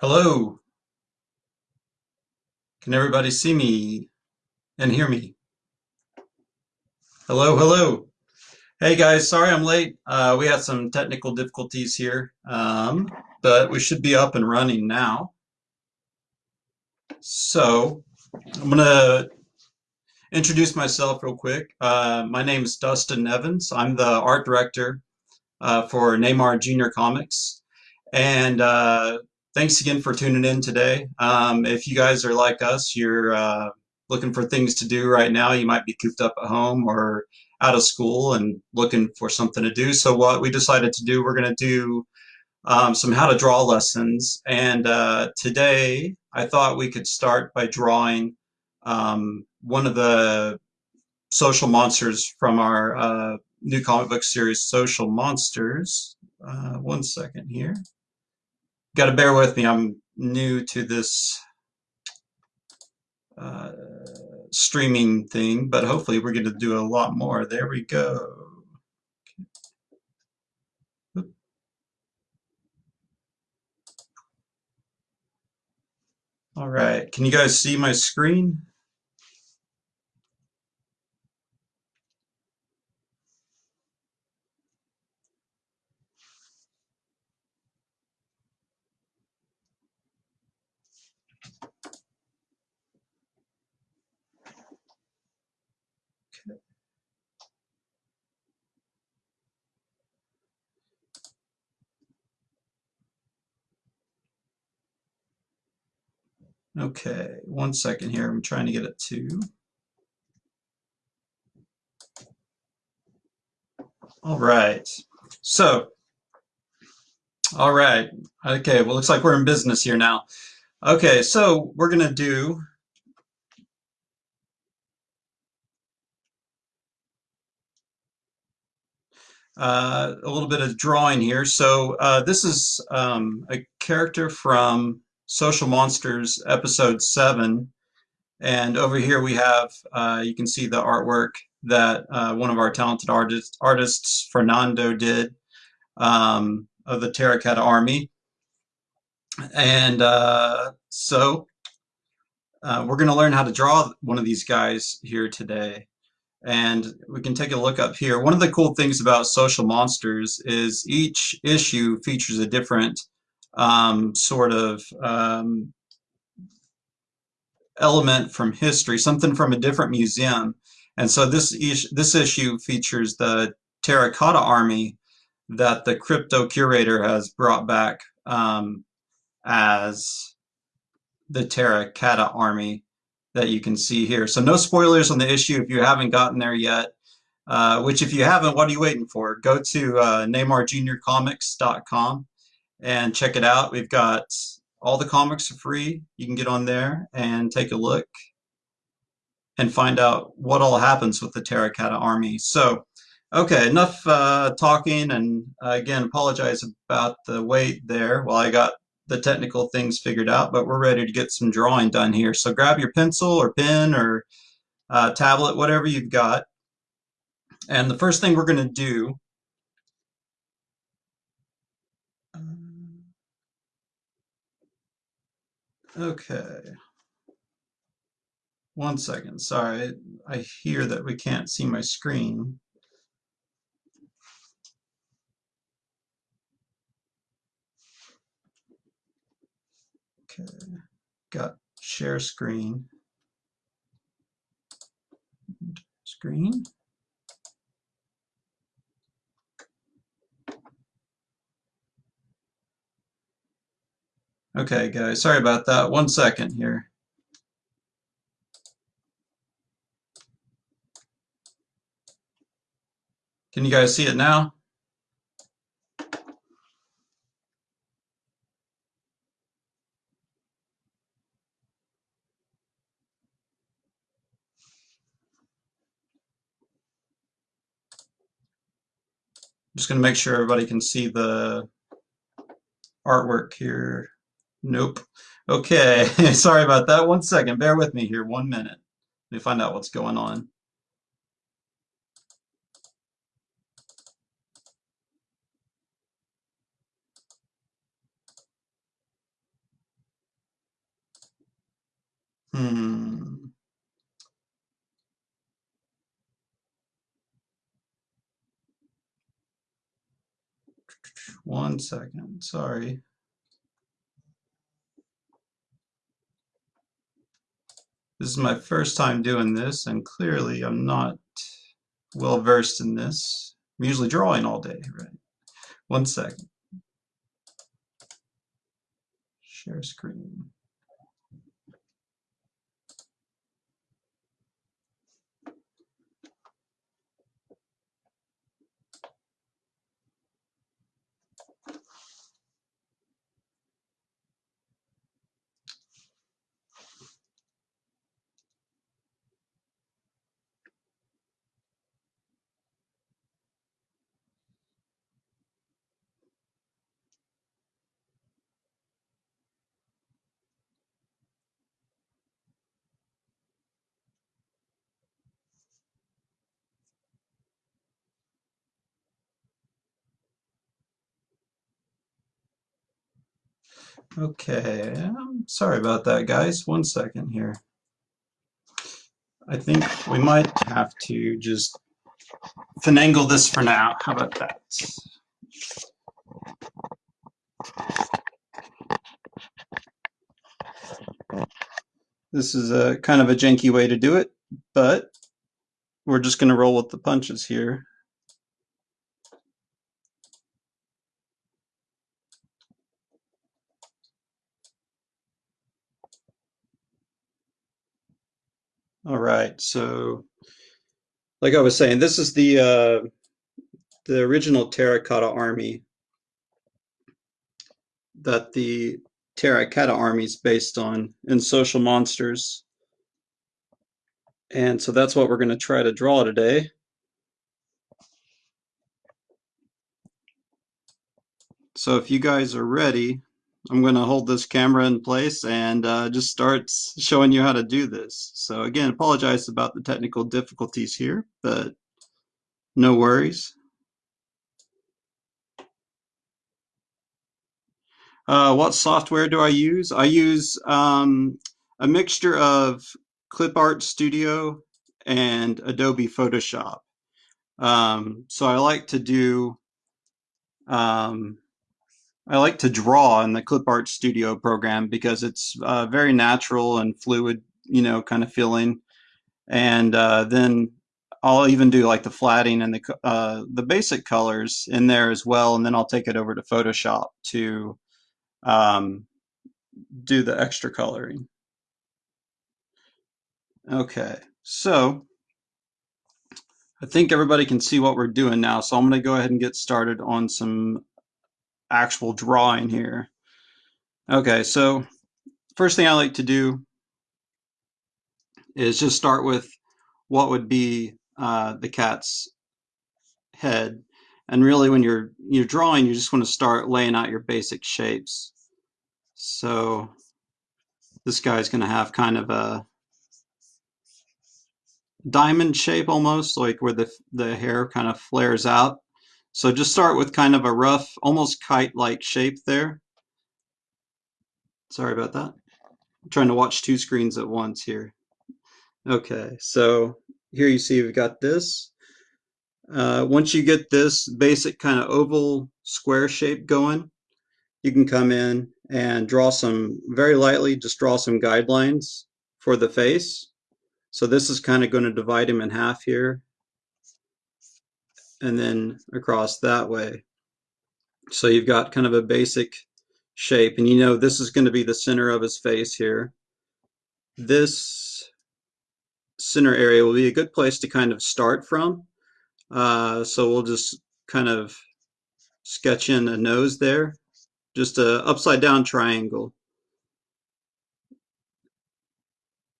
Hello, can everybody see me and hear me? Hello, hello. Hey guys, sorry I'm late. Uh, we had some technical difficulties here, um, but we should be up and running now. So I'm gonna introduce myself real quick. Uh, my name is Dustin Evans. I'm the art director uh, for Neymar Junior Comics, and uh, thanks again for tuning in today. Um, if you guys are like us, you're uh, looking for things to do right now, you might be cooped up at home or out of school and looking for something to do. So what we decided to do, we're going to do um, some how to draw lessons. And uh, today I thought we could start by drawing um, one of the social monsters from our uh, new comic book series, Social Monsters. Uh, one second here got to bear with me. I'm new to this uh, streaming thing, but hopefully we're going to do a lot more. There we go. All right, can you guys see my screen? Okay, one second here. I'm trying to get it to. All right. So, all right. Okay, well, looks like we're in business here now. Okay, so we're going to do uh, a little bit of drawing here. So uh, this is um, a character from Social Monsters episode 7. And over here we have, uh, you can see the artwork that uh, one of our talented artist, artists, Fernando, did um, of the Terracotta Army. And uh, so uh, we're going to learn how to draw one of these guys here today. And we can take a look up here. One of the cool things about Social Monsters is each issue features a different um, sort of um, element from history, something from a different museum. And so this, is this issue features the terracotta army that the crypto curator has brought back um, as the terracotta army that you can see here. So no spoilers on the issue if you haven't gotten there yet. Uh, which if you haven't, what are you waiting for? Go to uh, and check it out. We've got all the comics for free. You can get on there and take a look and find out what all happens with the Terracotta Army. So, okay, enough uh, talking, and uh, again, apologize about the wait there while I got the technical things figured out, but we're ready to get some drawing done here. So grab your pencil or pen or uh, tablet, whatever you've got. And the first thing we're going to do Okay. One second, sorry. I hear that we can't see my screen. Okay, got share screen. Screen. Okay, guys, sorry about that. One second here. Can you guys see it now? just going to make sure everybody can see the artwork here. Nope. Okay, sorry about that. One second, bear with me here, one minute. Let me find out what's going on. Hmm. One second, sorry. This is my first time doing this, and clearly I'm not well versed in this. I'm usually drawing all day, right? One second. Share screen. Okay, I'm sorry about that, guys. One second here. I think we might have to just finagle this for now. How about that? This is a kind of a janky way to do it, but we're just going to roll with the punches here. All right, so like I was saying, this is the uh, the original terracotta army that the terracotta army is based on in Social Monsters. And so that's what we're going to try to draw today. So if you guys are ready, I'm going to hold this camera in place and uh, just start showing you how to do this. So again, apologize about the technical difficulties here, but no worries. Uh, what software do I use? I use um, a mixture of ClipArt Studio and Adobe Photoshop. Um, so I like to do um, I like to draw in the ClipArt Studio program because it's uh, very natural and fluid, you know, kind of feeling. And uh, then I'll even do like the flatting and the uh, the basic colors in there as well. And then I'll take it over to Photoshop to um, do the extra coloring. Okay, so I think everybody can see what we're doing now. So I'm going to go ahead and get started on some actual drawing here. Okay, so first thing I like to do is just start with what would be uh, the cat's head. And really when you're you're drawing, you just want to start laying out your basic shapes. So this guy's going to have kind of a diamond shape almost, like where the, the hair kind of flares out. So just start with kind of a rough, almost kite-like shape there. Sorry about that. I'm trying to watch two screens at once here. Okay, so here you see we've got this. Uh, once you get this basic kind of oval square shape going, you can come in and draw some, very lightly, just draw some guidelines for the face. So this is kind of going to divide him in half here and then across that way. So you've got kind of a basic shape and you know this is going to be the center of his face here. This center area will be a good place to kind of start from. Uh, so we'll just kind of sketch in a nose there, just a upside down triangle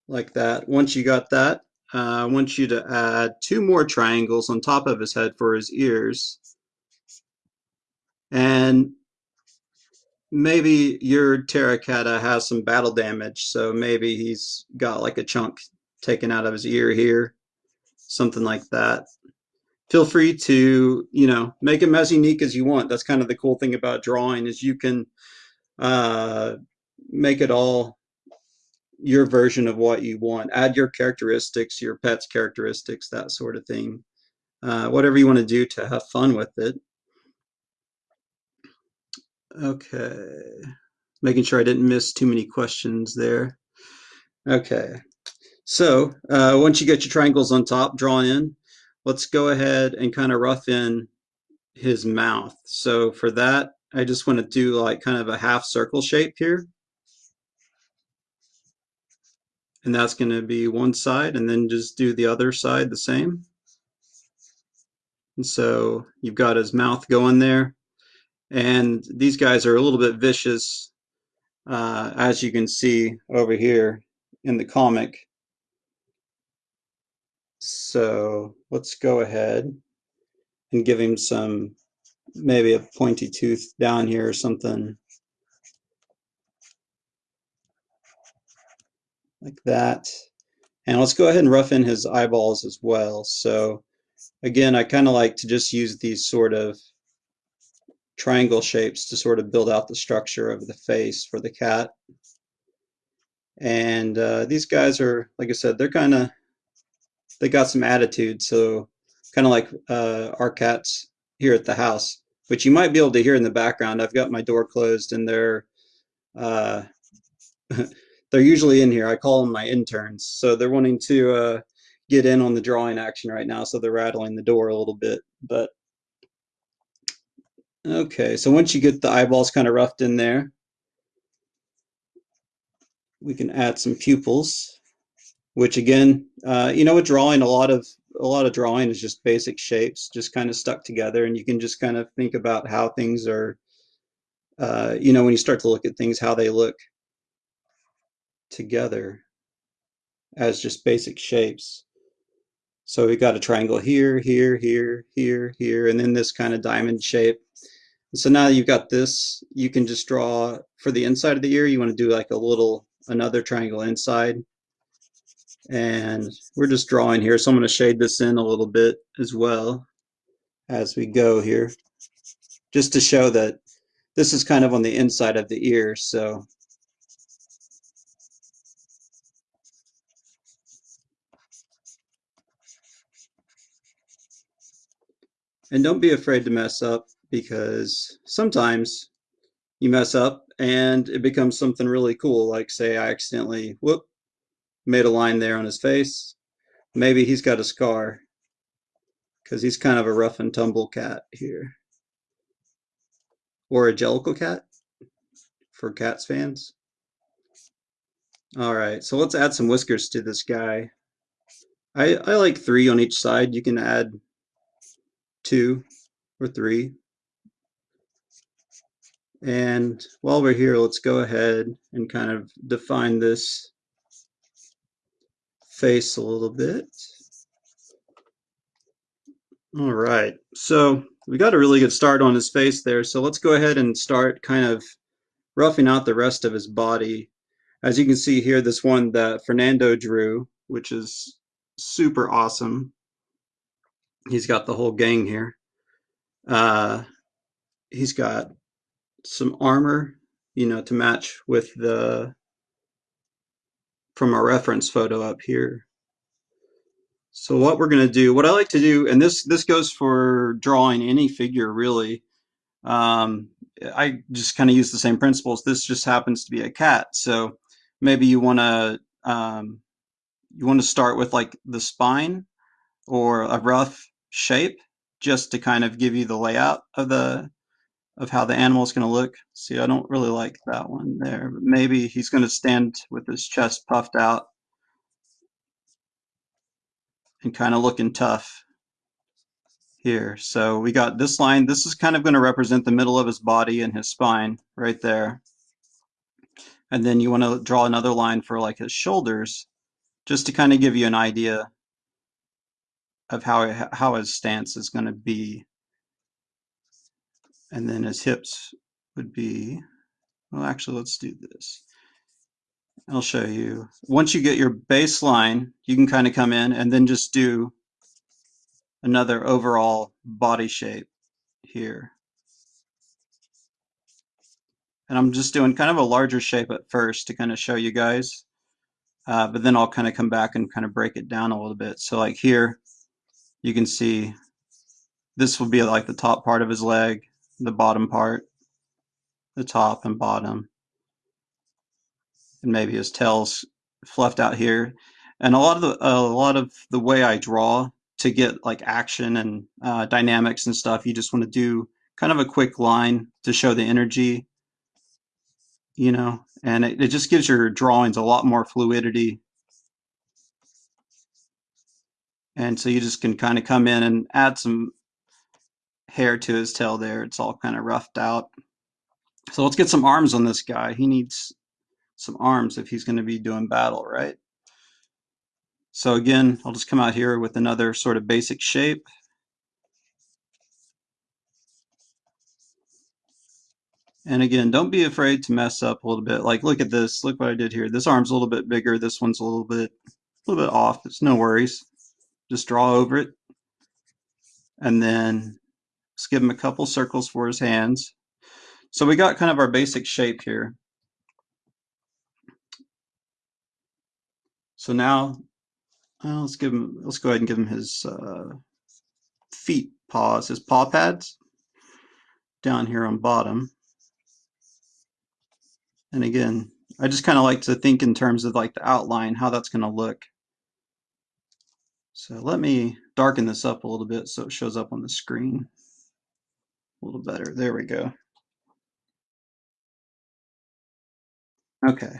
like that. Once you got that, uh, I want you to add two more triangles on top of his head for his ears. And maybe your terracotta has some battle damage, so maybe he's got like a chunk taken out of his ear here, something like that. Feel free to, you know, make him as unique as you want. That's kind of the cool thing about drawing is you can uh, make it all your version of what you want. Add your characteristics, your pet's characteristics, that sort of thing. Uh, whatever you want to do to have fun with it. Okay, making sure I didn't miss too many questions there. Okay, so uh, once you get your triangles on top drawn in, let's go ahead and kind of rough in his mouth. So for that, I just want to do like kind of a half circle shape here. And that's going to be one side and then just do the other side the same. And so you've got his mouth going there. And these guys are a little bit vicious, uh, as you can see over here in the comic. So let's go ahead and give him some, maybe a pointy tooth down here or something. Like that. And let's go ahead and rough in his eyeballs as well. So again, I kind of like to just use these sort of triangle shapes to sort of build out the structure of the face for the cat. And uh, these guys are, like I said, they're kind of, they got some attitude. So kind of like uh, our cats here at the house, which you might be able to hear in the background. I've got my door closed and they're, uh, they're usually in here. I call them my interns. So they're wanting to uh, get in on the drawing action right now. So they're rattling the door a little bit, but Okay, so once you get the eyeballs kind of roughed in there, we can add some pupils, which again, uh, you know, with drawing, a lot of a lot of drawing is just basic shapes, just kind of stuck together, and you can just kind of think about how things are, uh, you know, when you start to look at things, how they look together as just basic shapes. So we got a triangle here, here, here, here, here, and then this kind of diamond shape. So now you've got this, you can just draw for the inside of the ear, you want to do like a little, another triangle inside. And we're just drawing here, so I'm going to shade this in a little bit as well as we go here, just to show that this is kind of on the inside of the ear, so And don't be afraid to mess up because sometimes you mess up and it becomes something really cool. Like say I accidentally, whoop, made a line there on his face. Maybe he's got a scar because he's kind of a rough and tumble cat here. Or a Jellicle cat for cats fans. All right, so let's add some whiskers to this guy. I, I like three on each side. You can add two or three. And while we're here, let's go ahead and kind of define this face a little bit. All right, so we got a really good start on his face there. So let's go ahead and start kind of roughing out the rest of his body. As you can see here, this one that Fernando drew, which is super awesome. He's got the whole gang here. Uh, he's got some armor, you know, to match with the from our reference photo up here. So what we're going to do, what I like to do, and this this goes for drawing any figure really. Um, I just kind of use the same principles. This just happens to be a cat, so maybe you want to um, you want to start with like the spine or a rough shape just to kind of give you the layout of the of how the animal is going to look. See, I don't really like that one there. But maybe he's going to stand with his chest puffed out and kind of looking tough here. So we got this line. This is kind of going to represent the middle of his body and his spine right there. And then you want to draw another line for like his shoulders just to kind of give you an idea of how, how his stance is going to be and then his hips would be, well, actually, let's do this. I'll show you. Once you get your baseline, you can kind of come in and then just do another overall body shape here. And I'm just doing kind of a larger shape at first to kind of show you guys. Uh, but then I'll kind of come back and kind of break it down a little bit. So like here, you can see this will be like the top part of his leg the bottom part. the top and bottom. And maybe his tail's fluffed out here. And a lot of the a lot of the way I draw to get like action and uh, dynamics and stuff, you just want to do kind of a quick line to show the energy, you know, and it, it just gives your drawings a lot more fluidity. And so you just can kind of come in and add some hair to his tail there. It's all kind of roughed out. So let's get some arms on this guy. He needs some arms if he's going to be doing battle, right? So again, I'll just come out here with another sort of basic shape. And again, don't be afraid to mess up a little bit. Like, look at this. Look what I did here. This arm's a little bit bigger. This one's a little bit, a little bit off. It's no worries. Just draw over it. And then just give him a couple circles for his hands. So we got kind of our basic shape here. So now well, let's give him, let's go ahead and give him his uh, feet paws, his paw pads down here on bottom. And again, I just kind of like to think in terms of like the outline, how that's going to look. So let me darken this up a little bit so it shows up on the screen a little better. There we go. Okay.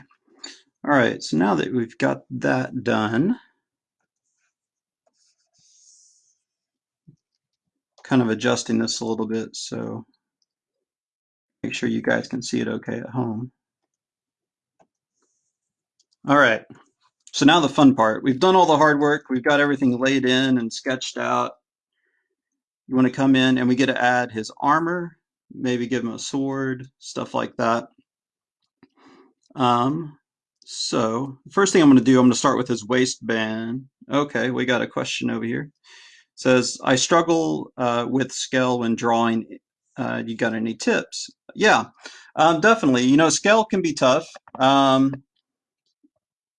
All right, so now that we've got that done, kind of adjusting this a little bit so make sure you guys can see it okay at home. All right, so now the fun part. We've done all the hard work. We've got everything laid in and sketched out. You want to come in and we get to add his armor, maybe give him a sword, stuff like that. Um, so first thing I'm going to do, I'm going to start with his waistband. Okay, we got a question over here says, I struggle uh, with scale when drawing. Uh, you got any tips? Yeah, um, definitely. You know, scale can be tough. Um,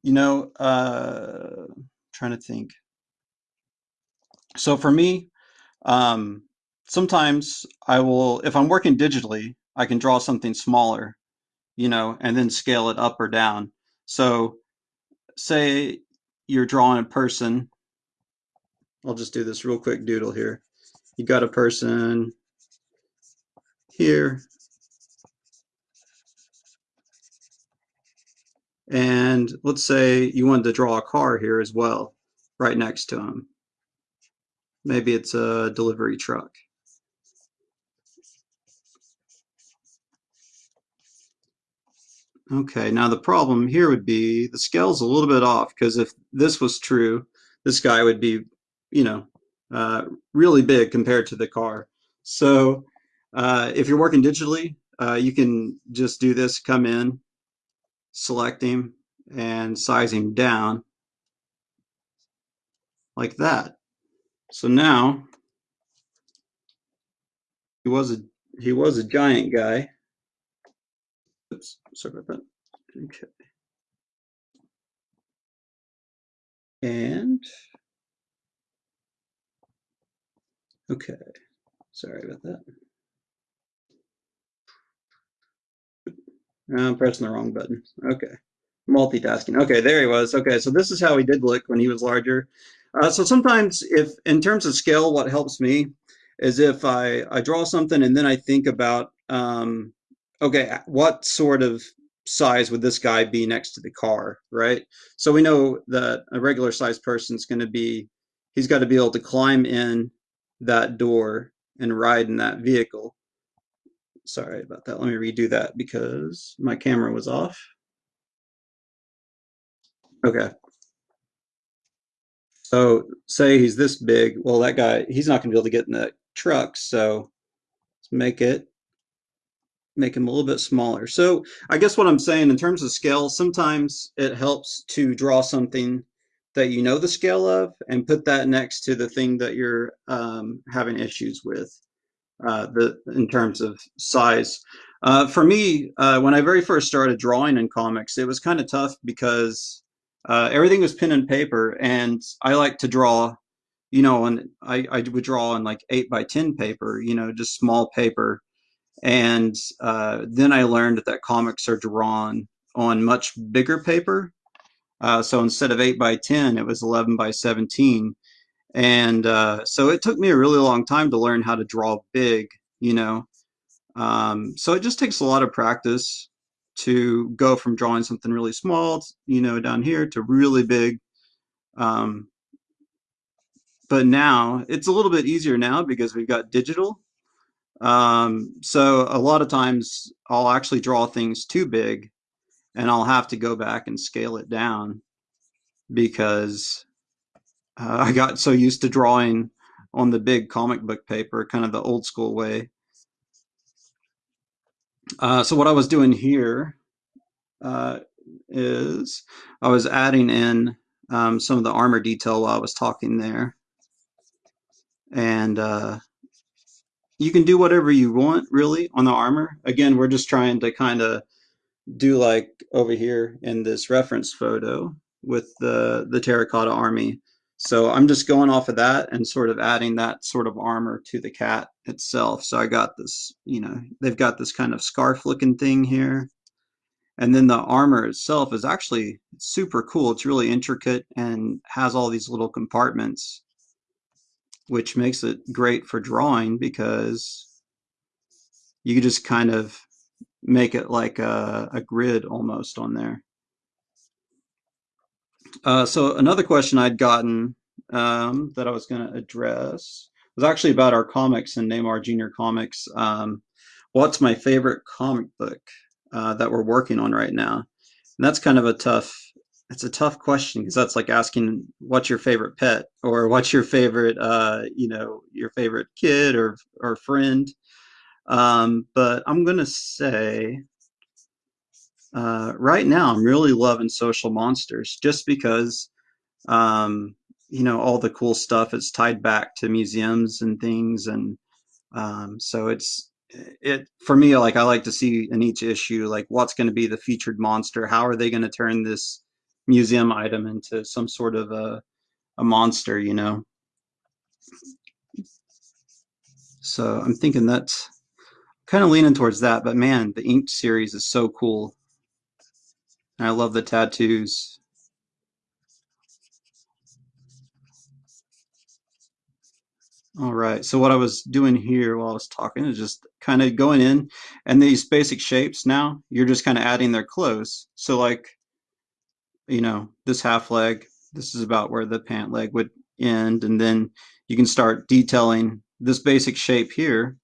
you know, uh, trying to think. So for me, um, sometimes I will, if I'm working digitally, I can draw something smaller, you know, and then scale it up or down. So say you're drawing a person I'll just do this real quick doodle here. You got a person here. And let's say you wanted to draw a car here as well, right next to him. Maybe it's a delivery truck. Okay, now the problem here would be the scale's a little bit off because if this was true, this guy would be you know, uh, really big compared to the car. So uh, if you're working digitally, uh, you can just do this, come in, select him, and him down like that. So now he was a he was a giant guy. Oops, sorry about that. Okay. And Okay, sorry about that. I'm pressing the wrong button. Okay, multitasking. Okay, there he was. Okay, so this is how he did look when he was larger. Uh, so sometimes if, in terms of scale, what helps me is if I, I draw something and then I think about, um, okay, what sort of size would this guy be next to the car, right? So we know that a regular sized person is going to be, he's got to be able to climb in that door and ride in that vehicle. Sorry about that. Let me redo that because my camera was off. Okay. So say he's this big. Well, that guy, he's not going to be able to get in the truck. So let's make it, make him a little bit smaller. So I guess what I'm saying in terms of scale, sometimes it helps to draw something that you know the scale of and put that next to the thing that you're um, having issues with uh, the in terms of size. Uh, for me, uh, when I very first started drawing in comics, it was kind of tough because uh, everything was pen and paper, and I like to draw, you know, and I, I would draw on like eight by ten paper, you know, just small paper, And uh, then I learned that comics are drawn on much bigger paper. So instead of 8 by 10, it was 11 by 17. And uh, so it took me a really long time to learn how to draw big, you know. Um, so it just takes a lot of practice to go from drawing something really small, you know, down here to really big. Um, but now it's a little bit easier now because we've got digital. Um, so a lot of times I'll actually draw things too big and I'll have to go back and scale it down because uh, I got so used to drawing on the big comic book paper, kind of the old school way. Uh, so what I was doing here uh, is I was adding in um, some of the armor detail while I was talking there. And uh, you can do whatever you want really on the armor. Again, we're just trying to kind of do like over here in this reference photo with the, the terracotta army. So I'm just going off of that and sort of adding that sort of armor to the cat itself. So I got this, you know, they've got this kind of scarf looking thing here. And then the armor itself is actually super cool. It's really intricate and has all these little compartments, which makes it great for drawing because you just kind of make it like a, a grid almost on there. Uh, so another question I'd gotten um, that I was going to address was actually about our comics and Neymar Junior Comics. Um, what's my favorite comic book uh, that we're working on right now? And that's kind of a tough. It's a tough question because that's like asking what's your favorite pet or what's your favorite, uh, you know, your favorite kid or or friend. Um, but I'm gonna say uh, right now I'm really loving Social Monsters just because um, you know all the cool stuff is tied back to museums and things, and um, so it's it for me like I like to see in each issue like what's going to be the featured monster. How are they going to turn this museum item into some sort of a a monster? You know. So I'm thinking that's kind of leaning towards that, but man, the Ink series is so cool. I love the tattoos. All right, so what I was doing here while I was talking is just kind of going in and these basic shapes now, you're just kind of adding their clothes. So like, you know, this half leg, this is about where the pant leg would end. And then you can start detailing this basic shape here.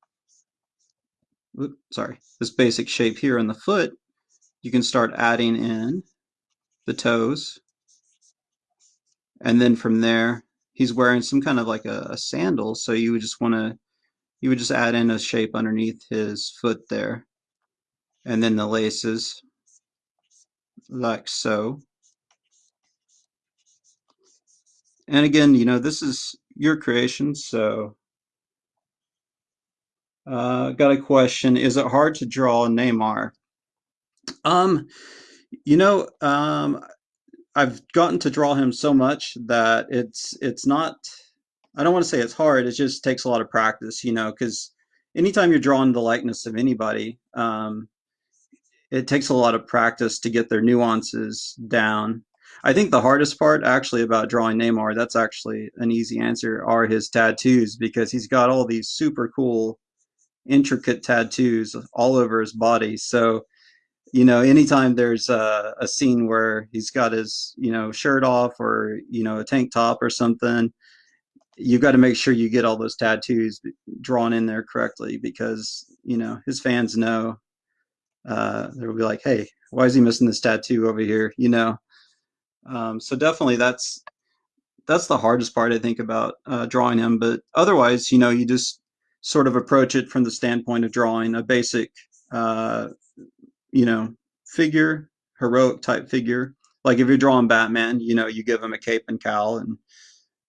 Oops, sorry, this basic shape here in the foot you can start adding in the toes. And then from there, he's wearing some kind of like a, a sandal. So you would just want to, you would just add in a shape underneath his foot there. And then the laces like so. And again, you know, this is your creation, so uh, got a question. Is it hard to draw a Neymar? Um, you know, um, I've gotten to draw him so much that it's it's not. I don't want to say it's hard. It just takes a lot of practice, you know, because anytime you're drawing the likeness of anybody, um, it takes a lot of practice to get their nuances down. I think the hardest part actually about drawing Neymar, that's actually an easy answer, are his tattoos because he's got all these super cool, intricate tattoos all over his body. So you know, anytime there's a, a, scene where he's got his, you know, shirt off or, you know, a tank top or something, you've got to make sure you get all those tattoos drawn in there correctly because, you know, his fans know uh, they'll be like, hey, why is he missing this tattoo over here? You know, um, so definitely that's that's the hardest part I think about uh, drawing him. But otherwise, you know, you just sort of approach it from the standpoint of drawing a basic uh, you know, figure, heroic type figure. Like if you're drawing Batman, you know, you give him a cape and cowl, and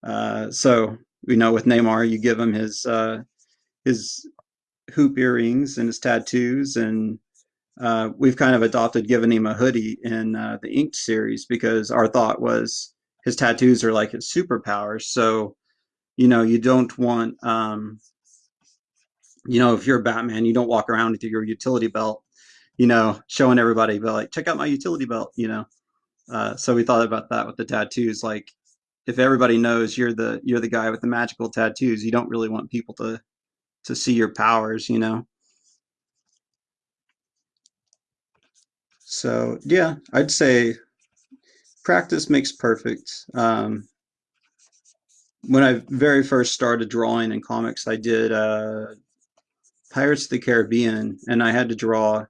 uh, so you know, with Neymar, you give him his uh, his hoop earrings and his tattoos, and uh, we've kind of adopted giving him a hoodie in uh, the Ink series because our thought was his tattoos are like his superpowers. So, you know, you don't want um, you know, if you're Batman, you don't walk around with your utility belt, you know, showing everybody, but like, check out my utility belt, you know. Uh, so we thought about that with the tattoos. Like, if everybody knows you're the you're the guy with the magical tattoos, you don't really want people to to see your powers, you know. So yeah, I'd say practice makes perfect. Um, when I very first started drawing in comics, I did uh, Pirates of the Caribbean, and I had to draw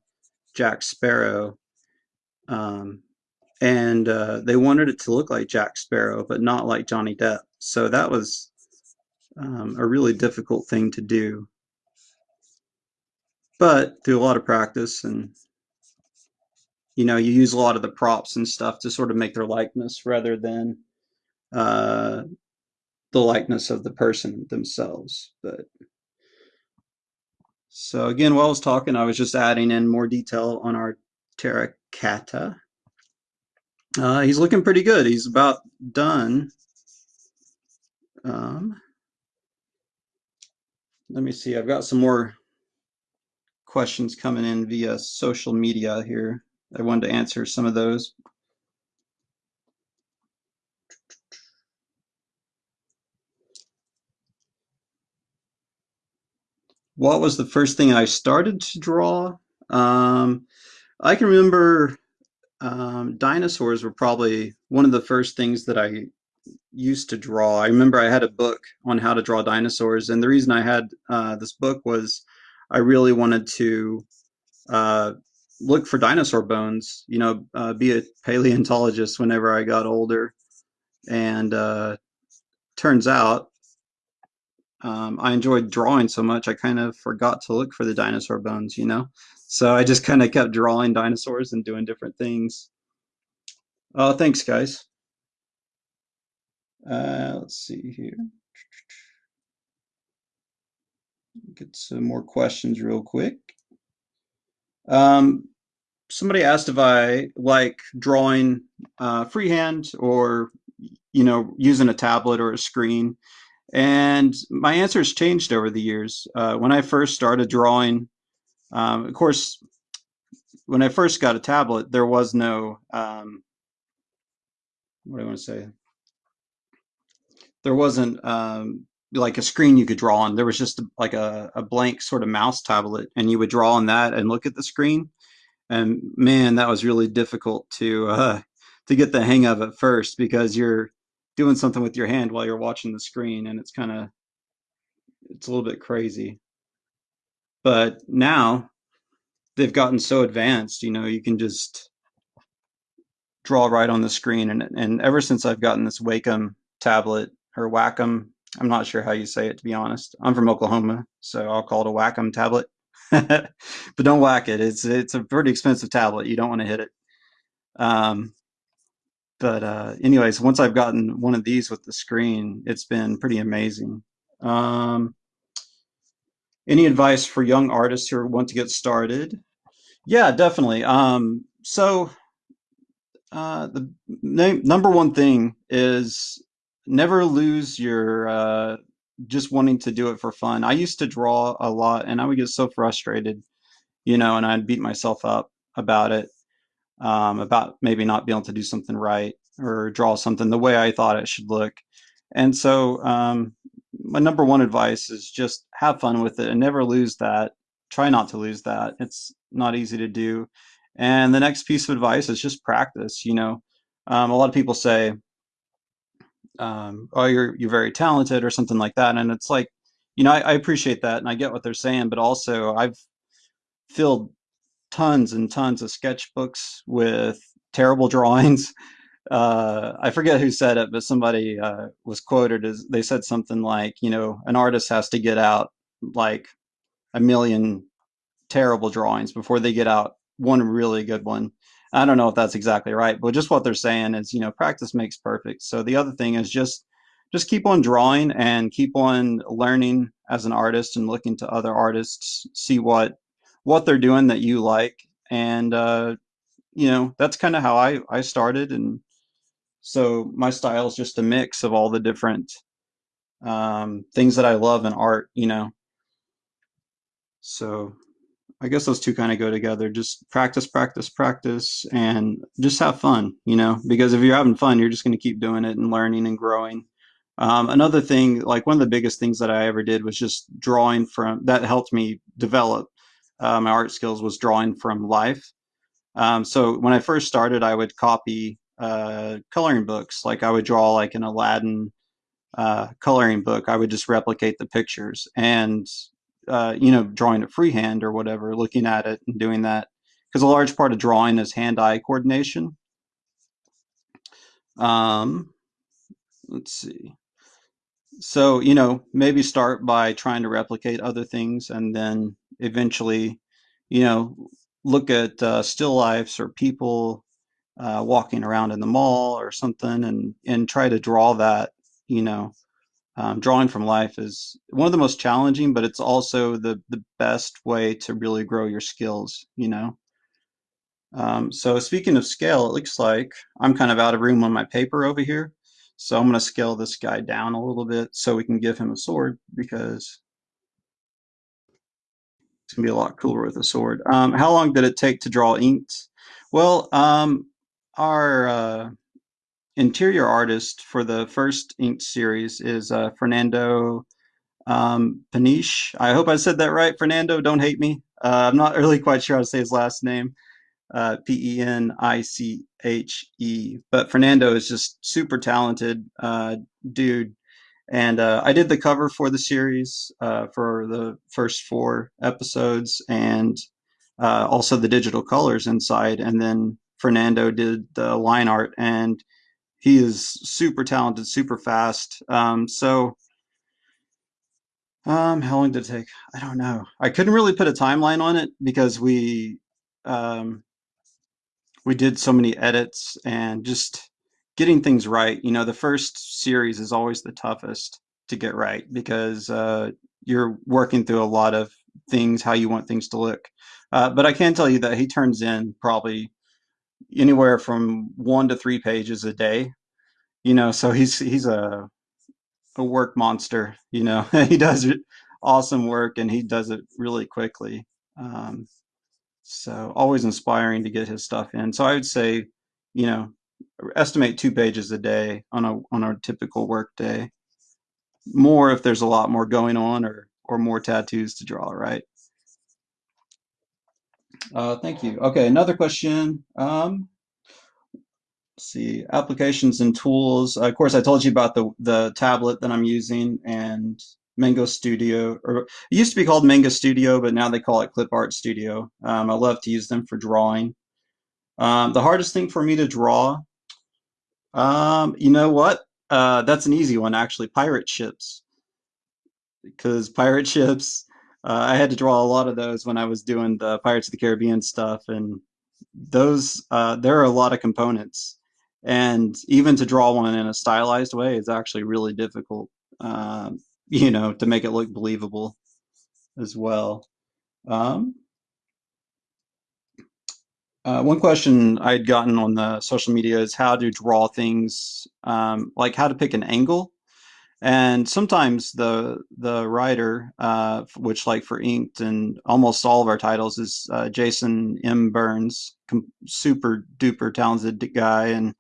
Jack Sparrow. Um, and uh, they wanted it to look like Jack Sparrow, but not like Johnny Depp. So that was um, a really difficult thing to do. But through a lot of practice and you know, you use a lot of the props and stuff to sort of make their likeness rather than uh, the likeness of the person themselves. But so again, while I was talking, I was just adding in more detail on our terracotta. Uh, he's looking pretty good. He's about done. Um, let me see. I've got some more questions coming in via social media here. I wanted to answer some of those. What was the first thing I started to draw? Um, I can remember um, dinosaurs were probably one of the first things that I used to draw. I remember I had a book on how to draw dinosaurs, and the reason I had uh, this book was I really wanted to uh, look for dinosaur bones, you know, uh, be a paleontologist whenever I got older. And uh, turns out um, I enjoyed drawing so much, I kind of forgot to look for the dinosaur bones, you know? So I just kind of kept drawing dinosaurs and doing different things. Oh, thanks, guys. Uh, let's see here. Get some more questions real quick. Um, somebody asked if I like drawing uh, freehand or, you know, using a tablet or a screen. And my answer has changed over the years. Uh, when I first started drawing, um, of course, when I first got a tablet, there was no, um, what do I want to say? There wasn't um, like a screen you could draw on. There was just like a, a blank sort of mouse tablet, and you would draw on that and look at the screen. And man, that was really difficult to uh, to get the hang of at first because you're doing something with your hand while you're watching the screen, and it's kind of it's a little bit crazy. But now they've gotten so advanced, you know, you can just draw right on the screen. And and ever since I've gotten this Wacom tablet or Wacom, I'm not sure how you say it to be honest. I'm from Oklahoma, so I'll call it a Wacom tablet. but don't whack it. It's it's a pretty expensive tablet. You don't want to hit it. Um, but uh, anyways, once I've gotten one of these with the screen, it's been pretty amazing. Um, any advice for young artists who want to get started? Yeah, definitely. Um, so uh, the number one thing is never lose your uh, just wanting to do it for fun. I used to draw a lot and I would get so frustrated, you know, and I'd beat myself up about it, um, about maybe not being able to do something right or draw something the way I thought it should look. And so um, my number one advice is just have fun with it and never lose that. Try not to lose that. It's not easy to do. And the next piece of advice is just practice. You know, um, a lot of people say, um, oh, you're you're very talented or something like that. And it's like, you know, I, I appreciate that and I get what they're saying, but also I've filled tons and tons of sketchbooks with terrible drawings. Uh, I forget who said it, but somebody uh, was quoted as they said something like, you know, an artist has to get out like a million terrible drawings before they get out one really good one. I don't know if that's exactly right, but just what they're saying is, you know, practice makes perfect. So the other thing is just just keep on drawing and keep on learning as an artist and looking to other artists, see what what they're doing that you like, and uh, you know that's kind of how I I started, and so my style is just a mix of all the different um, things that I love in art, you know. So I guess those two kind of go together. Just practice, practice, practice, and just have fun, you know, because if you're having fun, you're just going to keep doing it and learning and growing. Um, another thing, like one of the biggest things that I ever did was just drawing from, that helped me develop uh, my art skills was drawing from life. Um, so when I first started, I would copy uh, coloring books. Like I would draw like an Aladdin uh, coloring book. I would just replicate the pictures and uh, you know drawing it freehand or whatever, looking at it and doing that. Because a large part of drawing is hand-eye coordination. Um, let's see. So you know maybe start by trying to replicate other things and then eventually you know look at uh, still lifes or people uh, walking around in the mall or something and and try to draw that you know um, drawing from life is one of the most challenging but it's also the the best way to really grow your skills you know? Um, so speaking of scale it looks like I'm kind of out of room on my paper over here so I'm going to scale this guy down a little bit so we can give him a sword because it's to be a lot cooler with a sword um, how long did it take to draw inked well um, our uh, interior artist for the first Inked series is uh, Fernando um, Peniche. I hope I said that right, Fernando. Don't hate me. Uh, I'm not really quite sure how to say his last name. Uh, P E N I C H E. But Fernando is just super talented uh, dude. And uh, I did the cover for the series uh, for the first four episodes and uh, also the digital colors inside. And then Fernando did the line art and he is super talented, super fast. Um, so, um, how long did it take? I don't know. I couldn't really put a timeline on it because we um, we did so many edits and just getting things right. You know, the first series is always the toughest to get right because uh, you're working through a lot of things, how you want things to look. Uh, but I can tell you that he turns in probably anywhere from one to three pages a day. You know, so he's he's a a work monster. You know, he does awesome work and he does it really quickly. Um, so always inspiring to get his stuff in. So I would say, you know, estimate two pages a day on a on a typical work day. More if there's a lot more going on or or more tattoos to draw, right? Uh, thank you. Okay, another question. Um, see, applications and tools. Uh, of course, I told you about the the tablet that I'm using and Mango Studio, or it used to be called Manga Studio, but now they call it Clip Art Studio. Um, I love to use them for drawing. Um, the hardest thing for me to draw, um, you know what? Uh, that's an easy one, actually. Pirate ships, because pirate ships. Uh, I had to draw a lot of those when I was doing the Pirates of the Caribbean stuff, and those uh, there are a lot of components, and even to draw one in a stylized way is actually really difficult. Um, you know, to make it look believable as well. Um, uh, one question I had gotten on the social media is how to draw things, um, like how to pick an angle. And sometimes the the writer, uh, which like for Inked and almost all of our titles is uh, Jason M. Burns, super duper talented guy, and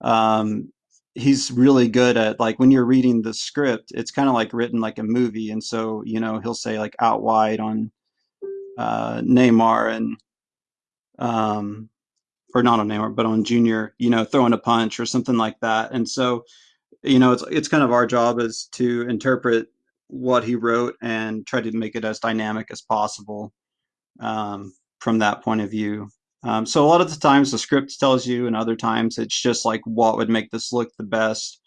um, he's really good at like when you're reading the script, it's kind of like written like a movie, and so you know he'll say like out wide on uh, Neymar and um, or not on Neymar, but on Junior, you know, throwing a punch or something like that, and so you know it's it's kind of our job is to interpret what he wrote and try to make it as dynamic as possible um, from that point of view. Um, so a lot of the times the script tells you, and other times it's just like what would make this look the best.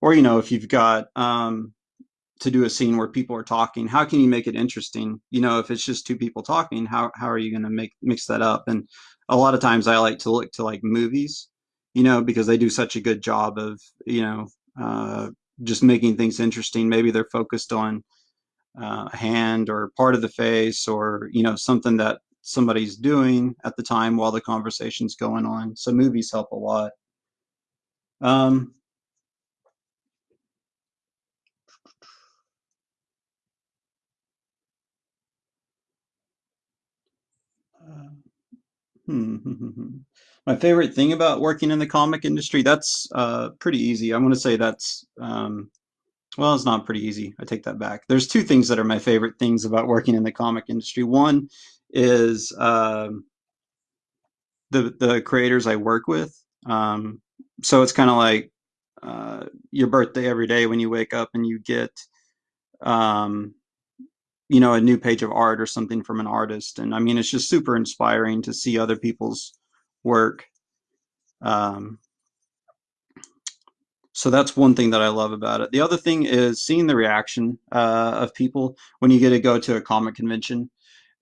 Or you know, if you've got um, to do a scene where people are talking, how can you make it interesting? You know, if it's just two people talking, how how are you going to make mix that up? And a lot of times I like to look to like movies, you know, because they do such a good job of you know uh, just making things interesting. Maybe they're focused on uh, a hand or part of the face or you know something that somebody's doing at the time while the conversation's going on. So movies help a lot. Um, My favorite thing about working in the comic industry, that's uh, pretty easy. I'm going to say that's, um, well, it's not pretty easy. I take that back. There's two things that are my favorite things about working in the comic industry. One is um, the the creators I work with. Um, so it's kind of like uh, your birthday every day when you wake up and you get um, you know, a new page of art or something from an artist. And I mean, it's just super inspiring to see other people's work. Um, so that's one thing that I love about it. The other thing is seeing the reaction uh, of people when you get to go to a comic convention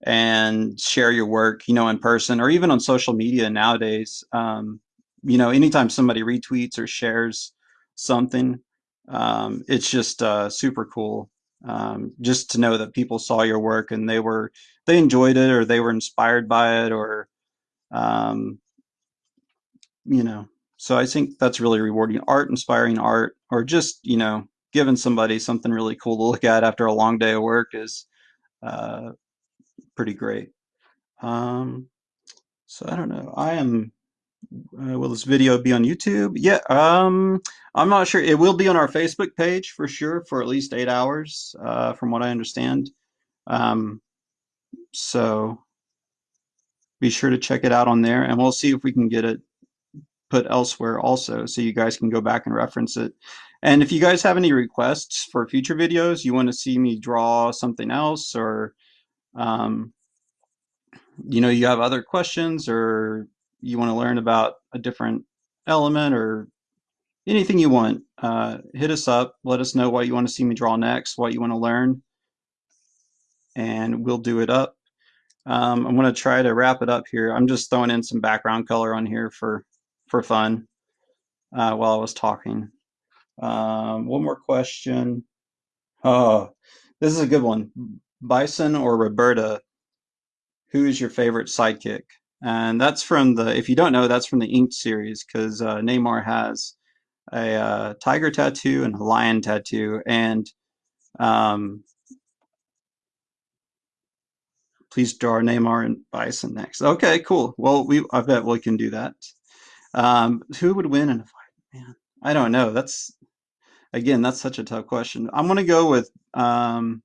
and share your work, you know, in person or even on social media nowadays. Um, you know, anytime somebody retweets or shares something, um, it's just uh, super cool um, just to know that people saw your work and they were they enjoyed it or they were inspired by it or um, you know. So i think that's really rewarding. Art inspiring art or just you know giving somebody something really cool to look at after a long day of work is uh, pretty great. Um, so i don't know. I am uh, will this video be on YouTube? Yeah, um, I'm not sure. It will be on our Facebook page for sure for at least eight hours, uh, from what I understand. Um, so be sure to check it out on there, and we'll see if we can get it put elsewhere also, so you guys can go back and reference it. And if you guys have any requests for future videos, you want to see me draw something else, or um, you know, you have other questions, or you want to learn about a different element or anything you want, uh, hit us up. Let us know what you want to see me draw next, what you want to learn, and we'll do it up. Um, I'm going to try to wrap it up here. I'm just throwing in some background color on here for, for fun uh, while I was talking. Um, one more question. Oh, this is a good one. Bison or Roberta, who is your favorite sidekick? And that's from the, if you don't know, that's from the Inked series because uh, Neymar has a uh, tiger tattoo and a lion tattoo. And um, please draw Neymar and Bison next. Okay, cool. Well, we I bet we can do that. Um, who would win in a fight? Man, I don't know. That's again, that's such a tough question. I'm gonna go with um,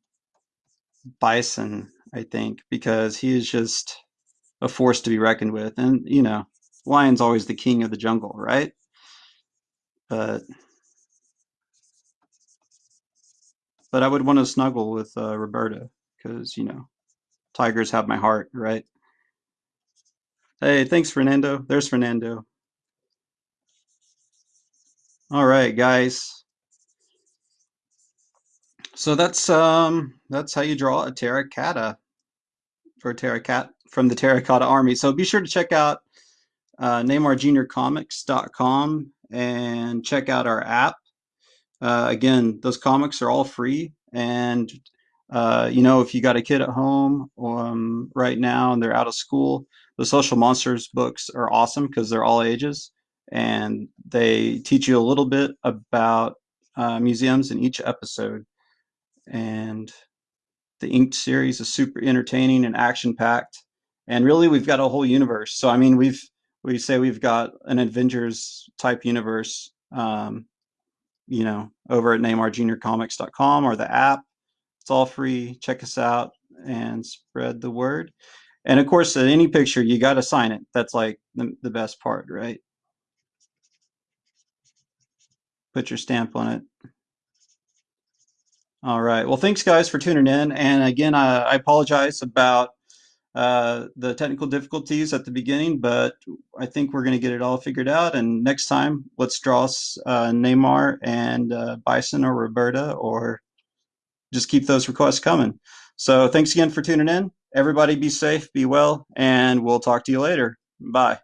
Bison. I think because he is just a force to be reckoned with. And, you know, lion's always the king of the jungle, right? But but I would want to snuggle with uh, Roberta because, you know, tigers have my heart, right? Hey, thanks, Fernando. There's Fernando. All right, guys. So that's um that's how you draw a terracotta for a terracotta from the Terracotta Army. So be sure to check out uh, NeymarJuniorComics.com and check out our app. Uh, again, those comics are all free. And, uh, you know, if you got a kid at home um, right now and they're out of school, the Social Monsters books are awesome because they're all ages. And they teach you a little bit about uh, museums in each episode. And the Inked series is super entertaining and action packed and really we've got a whole universe. So I mean, we've we say we've got an Avengers type universe, um, you know, over at NeymarJuniorComics.com or the app. It's all free. Check us out and spread the word. And of course, at any picture, you got to sign it. That's like the, the best part, right? Put your stamp on it. All right. Well, thanks, guys, for tuning in. And again, I, I apologize about uh, the technical difficulties at the beginning, but I think we're going to get it all figured out. And next time, let's draw uh, Neymar and uh, Bison or Roberta, or just keep those requests coming. So thanks again for tuning in. Everybody be safe, be well, and we'll talk to you later. Bye.